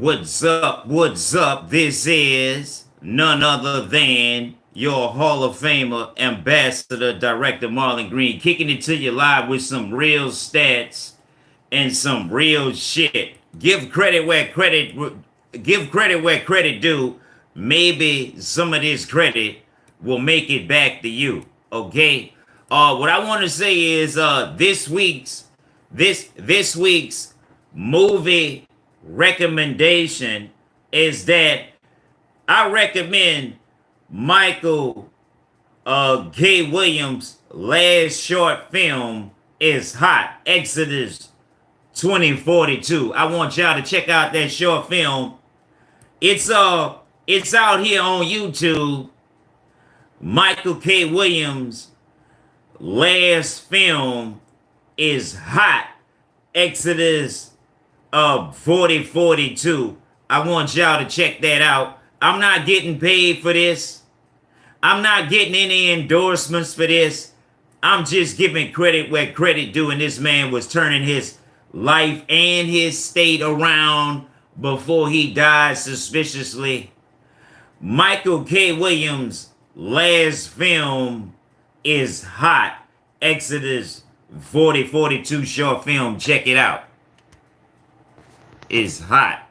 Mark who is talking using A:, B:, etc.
A: What's up? What's up? This is none other than your Hall of Famer, Ambassador, Director Marlon Green, kicking it to you live with some real stats and some real shit. Give credit where credit give credit where credit due. Maybe some of this credit will make it back to you. Okay. Uh, what I want to say is uh this week's this this week's movie recommendation is that I recommend Michael uh, K. Williams' last short film is hot, Exodus 2042. I want y'all to check out that short film. It's uh it's out here on YouTube. Michael K. Williams' last film is hot, Exodus of 4042. I want y'all to check that out. I'm not getting paid for this. I'm not getting any endorsements for this. I'm just giving credit where credit due. And this man was turning his life and his state around before he died suspiciously. Michael K. Williams' last film is hot. Exodus 4042 short film. Check it out is hot.